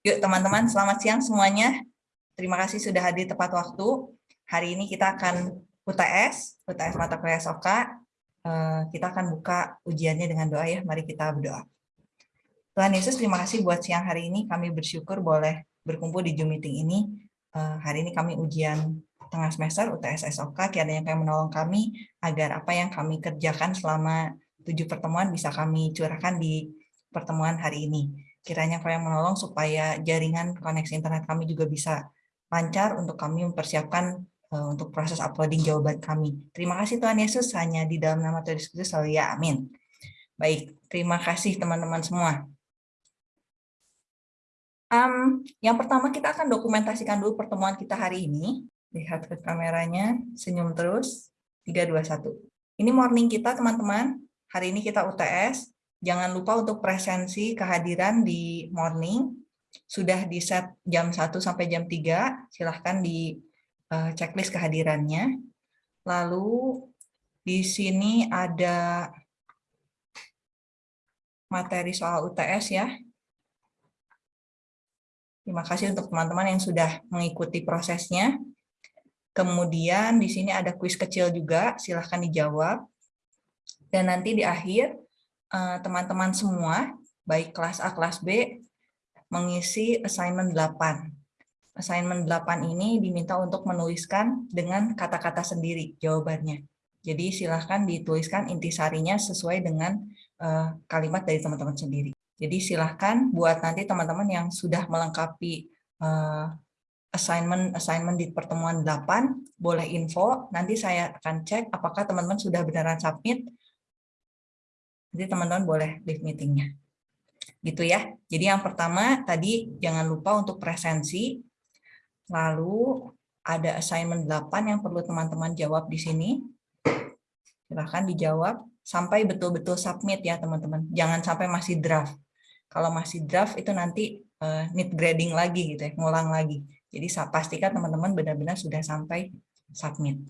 Yuk teman-teman, selamat siang semuanya. Terima kasih sudah hadir tepat waktu. Hari ini kita akan UTS, UTS mata kuliah SOK. Eh, kita akan buka ujiannya dengan doa ya. Mari kita berdoa. Tuhan Yesus, terima kasih buat siang hari ini. Kami bersyukur boleh berkumpul di Zoom meeting ini. Eh, hari ini kami ujian tengah semester UTS SOK. Kiranya yang menolong kami agar apa yang kami kerjakan selama tujuh pertemuan bisa kami curahkan di pertemuan hari ini kiranya kau yang menolong supaya jaringan koneksi internet kami juga bisa lancar untuk kami mempersiapkan uh, untuk proses uploading jawaban kami. Terima kasih Tuhan Yesus, hanya di dalam nama Tuhan Yesus selalu ya, amin. Baik, terima kasih teman-teman semua. Um, yang pertama kita akan dokumentasikan dulu pertemuan kita hari ini. Lihat ke kameranya, senyum terus. 3, 2, 1. Ini morning kita teman-teman. Hari ini kita UTS. Jangan lupa untuk presensi kehadiran di morning. Sudah di set jam 1 sampai jam 3, silahkan di uh, checklist kehadirannya. Lalu di sini ada materi soal UTS ya. Terima kasih untuk teman-teman yang sudah mengikuti prosesnya. Kemudian di sini ada kuis kecil juga, silahkan dijawab. Dan nanti di akhir teman-teman semua, baik kelas A, kelas B, mengisi assignment 8. Assignment 8 ini diminta untuk menuliskan dengan kata-kata sendiri jawabannya. Jadi silahkan dituliskan intisarinya sesuai dengan uh, kalimat dari teman-teman sendiri. Jadi silahkan buat nanti teman-teman yang sudah melengkapi uh, assignment assignment di pertemuan 8, boleh info, nanti saya akan cek apakah teman-teman sudah beneran submit jadi teman-teman boleh leave meetingnya. Gitu ya. Jadi yang pertama tadi jangan lupa untuk presensi. Lalu ada assignment 8 yang perlu teman-teman jawab di sini. Silahkan dijawab sampai betul-betul submit ya teman-teman. Jangan sampai masih draft. Kalau masih draft itu nanti uh, need grading lagi gitu ya, ngulang lagi. Jadi pastikan teman-teman benar-benar sudah sampai submit.